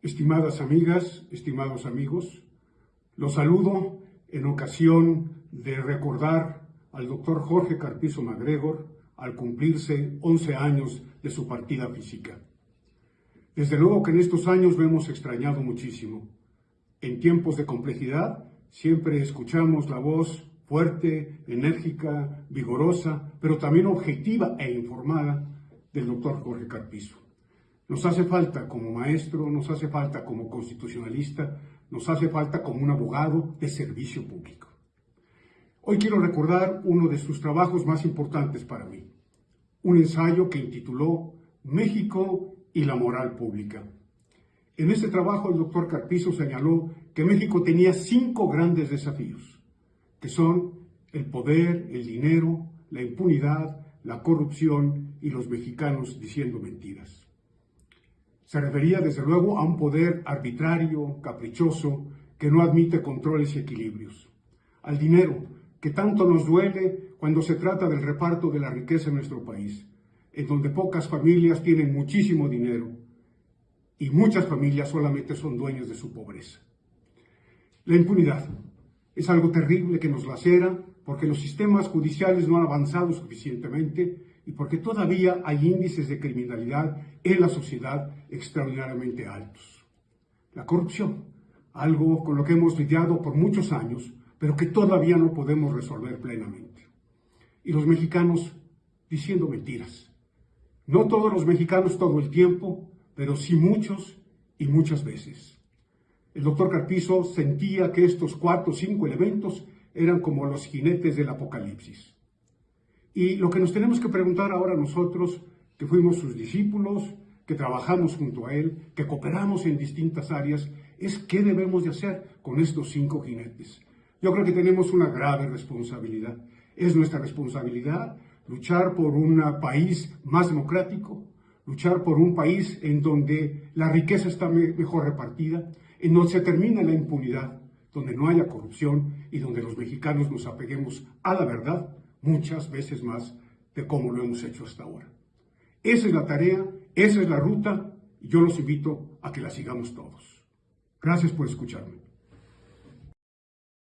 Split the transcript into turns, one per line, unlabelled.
Estimadas amigas, estimados amigos, los saludo en ocasión de recordar al doctor Jorge Carpizo MacGregor al cumplirse 11 años de su partida física. Desde luego que en estos años lo hemos extrañado muchísimo. En tiempos de complejidad siempre escuchamos la voz fuerte, enérgica, vigorosa, pero también objetiva e informada del doctor Jorge Carpizo. Nos hace falta como maestro, nos hace falta como constitucionalista, nos hace falta como un abogado de servicio público. Hoy quiero recordar uno de sus trabajos más importantes para mí, un ensayo que intituló México y la moral pública. En este trabajo el doctor Carpizo señaló que México tenía cinco grandes desafíos, que son el poder, el dinero, la impunidad, la corrupción y los mexicanos diciendo mentiras. Se refería desde luego a un poder arbitrario, caprichoso, que no admite controles y equilibrios. Al dinero, que tanto nos duele cuando se trata del reparto de la riqueza en nuestro país, en donde pocas familias tienen muchísimo dinero y muchas familias solamente son dueños de su pobreza. La impunidad es algo terrible que nos lacera porque los sistemas judiciales no han avanzado suficientemente y porque todavía hay índices de criminalidad en la sociedad extraordinariamente altos. La corrupción, algo con lo que hemos lidiado por muchos años, pero que todavía no podemos resolver plenamente. Y los mexicanos diciendo mentiras. No todos los mexicanos todo el tiempo, pero sí muchos y muchas veces. El doctor Carpizo sentía que estos cuatro o cinco elementos eran como los jinetes del apocalipsis. Y lo que nos tenemos que preguntar ahora nosotros, que fuimos sus discípulos, que trabajamos junto a él, que cooperamos en distintas áreas, es qué debemos de hacer con estos cinco jinetes. Yo creo que tenemos una grave responsabilidad. Es nuestra responsabilidad luchar por un país más democrático, luchar por un país en donde la riqueza está mejor repartida, en donde se termina la impunidad, donde no haya corrupción y donde los mexicanos nos apeguemos a la verdad muchas veces más de cómo lo hemos hecho hasta ahora. Esa es la tarea, esa es la ruta y yo los invito a que la sigamos todos. Gracias por escucharme.